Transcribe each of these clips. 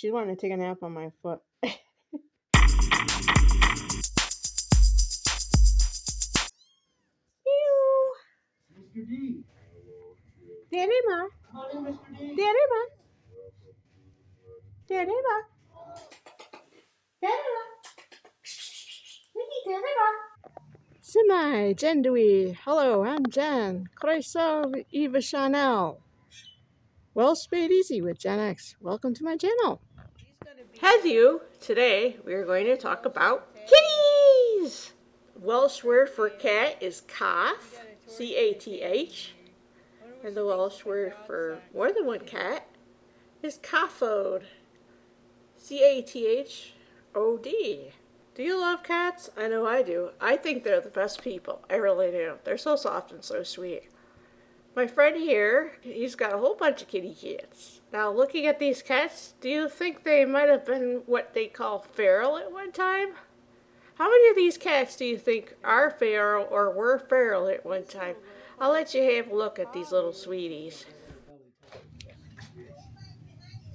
She's wanting to take a nap on my foot. Ew. Mr. D. Daddy Ma. Him Mr. D. Daddy Ma. Daddy Ma. Daddy Ma. Mickey, Daddy Ma. Shwmae, Jen Dewey. Hello, I'm Jen. Croeso Eva Chanel. Well, spade easy with Gen X. Welcome to my channel. Heddiw, today we are going to talk about kitties. Welsh word for cat is cath, C-A-T-H. And the Welsh word for more than one cat is cathod, C-A-T-H-O-D. Do you love cats? I know I do. I think they're the best people. I really do. They're so soft and so sweet. My friend here, he's got a whole bunch of kitty cats. Now, looking at these cats, do you think they might have been what they call feral at one time? How many of these cats do you think are feral or were feral at one time? I'll let you have a look at these little sweeties.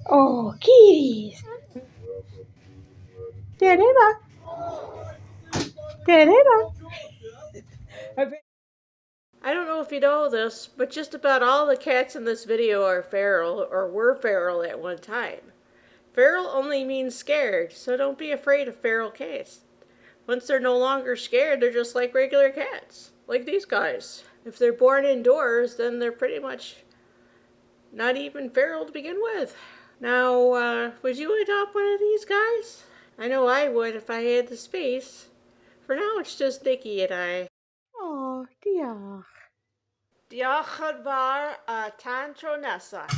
Oh, kitties! Tereba! Tereba! I don't know if you know this, but just about all the cats in this video are feral or were feral at one time. Feral only means scared, so don't be afraid of feral cats. Once they're no longer scared, they're just like regular cats, like these guys. If they're born indoors, then they're pretty much not even feral to begin with. Now, uh, would you adopt one of these guys? I know I would if I had the space. For now, it's just Nikki and I. diolch. Diolch yn fawr a tan tro nesaf.